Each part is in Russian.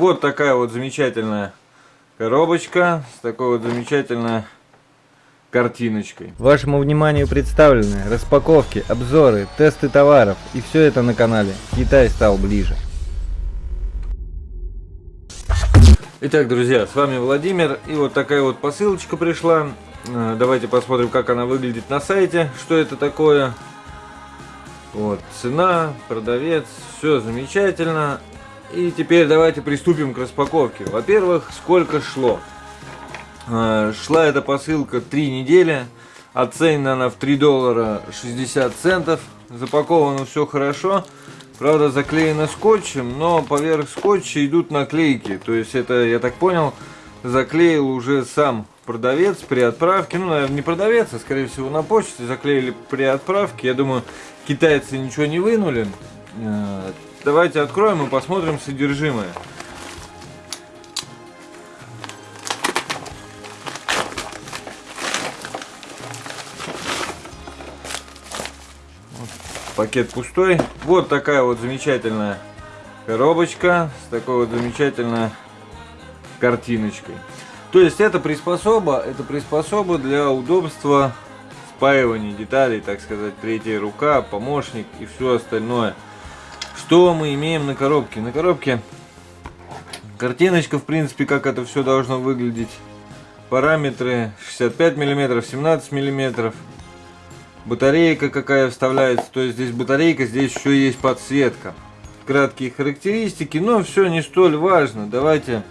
Вот такая вот замечательная коробочка с такой вот замечательной картиночкой. Вашему вниманию представлены распаковки, обзоры, тесты товаров и все это на канале Китай стал ближе. Итак, друзья, с вами Владимир и вот такая вот посылочка пришла. Э, давайте посмотрим, как она выглядит на сайте, что это такое. Вот, цена, продавец, все замечательно. И теперь давайте приступим к распаковке. Во-первых, сколько шло. Э, шла эта посылка 3 недели. Оценена она в 3 доллара 60 центов. Запаковано все хорошо. Правда, заклеено скотчем, но поверх скотча идут наклейки. То есть это, я так понял, заклеил уже сам продавец при отправке. Ну, наверное, не продавец, а скорее всего на почте заклеили при отправке. Я думаю, китайцы ничего не вынули. Давайте откроем и посмотрим содержимое. пакет пустой. Вот такая вот замечательная коробочка с такой вот замечательной картиночкой. То есть это приспособа, это приспособа для удобства спаивания деталей, так сказать, третья рука, помощник и все остальное. Что мы имеем на коробке? На коробке картиночка, в принципе, как это все должно выглядеть. Параметры 65 мм, 17 мм. Батарейка какая вставляется. То есть здесь батарейка, здесь еще есть подсветка. Краткие характеристики, но все не столь важно. Давайте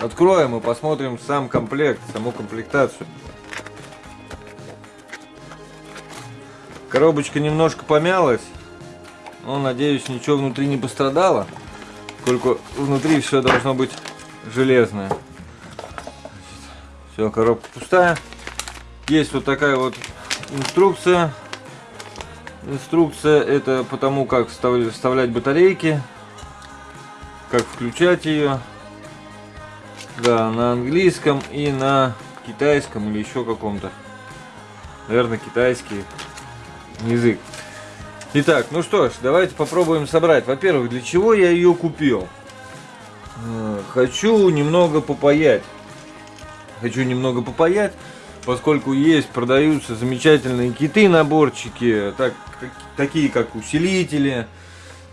откроем и посмотрим сам комплект, саму комплектацию. Коробочка немножко помялась. Но, надеюсь, ничего внутри не пострадало. Сколько внутри все должно быть железное. Все, коробка пустая. Есть вот такая вот инструкция. Инструкция это потому, как вставлять батарейки. Как включать ее. Да, на английском и на китайском или еще каком-то. Наверное, китайский язык. Итак, ну что ж, давайте попробуем собрать. Во-первых, для чего я ее купил? Э, хочу немного попаять. Хочу немного попаять, поскольку есть, продаются замечательные киты наборчики, так, такие как усилители,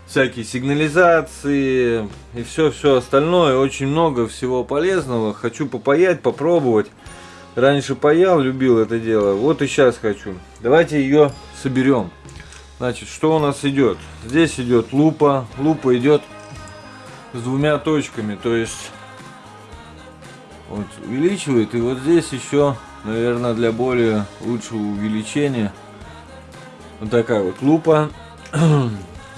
всякие сигнализации и все-все остальное. Очень много всего полезного. Хочу попаять, попробовать. Раньше паял, любил это дело. Вот и сейчас хочу. Давайте ее соберем. Значит, что у нас идет? Здесь идет лупа. Лупа идет с двумя точками. То есть вот увеличивает. И вот здесь еще, наверное, для более лучшего увеличения. Вот такая вот лупа.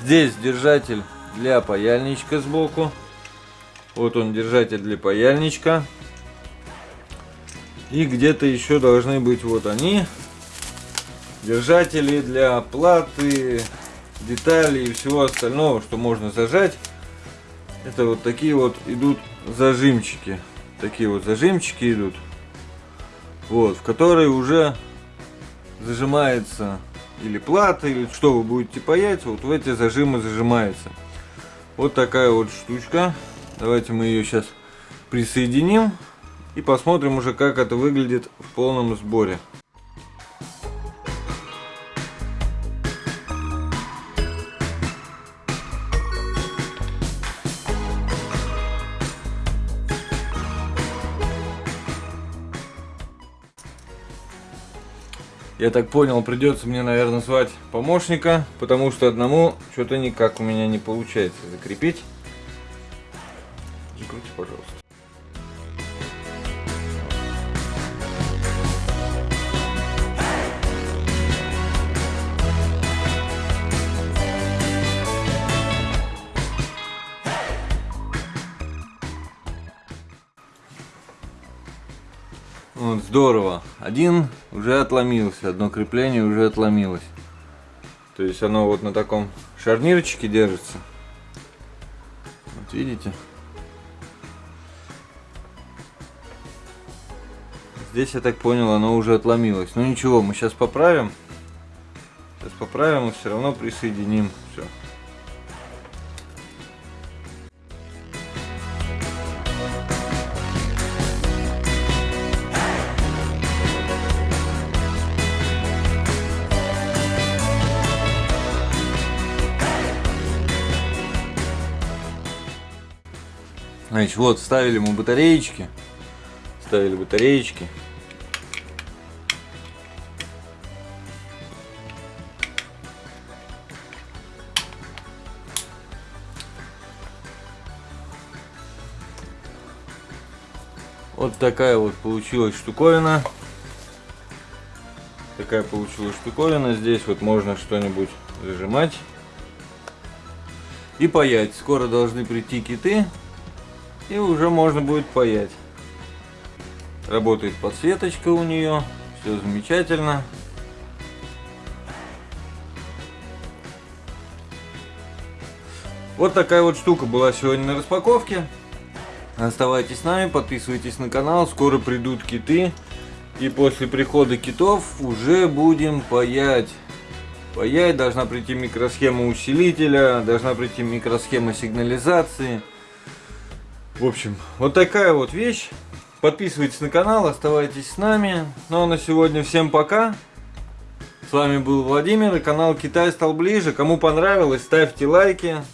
Здесь держатель для паяльничка сбоку. Вот он держатель для паяльничка. И где-то еще должны быть вот они держатели для платы, деталей и всего остального, что можно зажать. Это вот такие вот идут зажимчики. Такие вот зажимчики идут. Вот, в которые уже зажимается или плата, или что вы будете паять, вот в эти зажимы зажимается. Вот такая вот штучка. Давайте мы ее сейчас присоединим и посмотрим уже, как это выглядит в полном сборе. Я так понял, придется мне, наверное, звать помощника, потому что одному что-то никак у меня не получается закрепить. Закрути, пожалуйста. Вот, здорово. Один уже отломился, одно крепление уже отломилось. То есть оно вот на таком шарнирчике держится. Вот видите? Здесь, я так понял, оно уже отломилось. Ну ничего, мы сейчас поправим. Сейчас поправим и все равно присоединим. Все. Значит, вот, ставили мы батареечки. Ставили батареечки. Вот такая вот получилась штуковина. Такая получилась штуковина. Здесь вот можно что-нибудь зажимать. И паять. Скоро должны прийти киты. И уже можно будет паять. Работает подсветочка у нее. Все замечательно. Вот такая вот штука была сегодня на распаковке. Оставайтесь с нами, подписывайтесь на канал, скоро придут киты. И после прихода китов уже будем паять. Паять должна прийти микросхема усилителя, должна прийти микросхема сигнализации. В общем, вот такая вот вещь. Подписывайтесь на канал, оставайтесь с нами. Ну а на сегодня всем пока. С вами был Владимир и канал Китай стал ближе. Кому понравилось, ставьте лайки.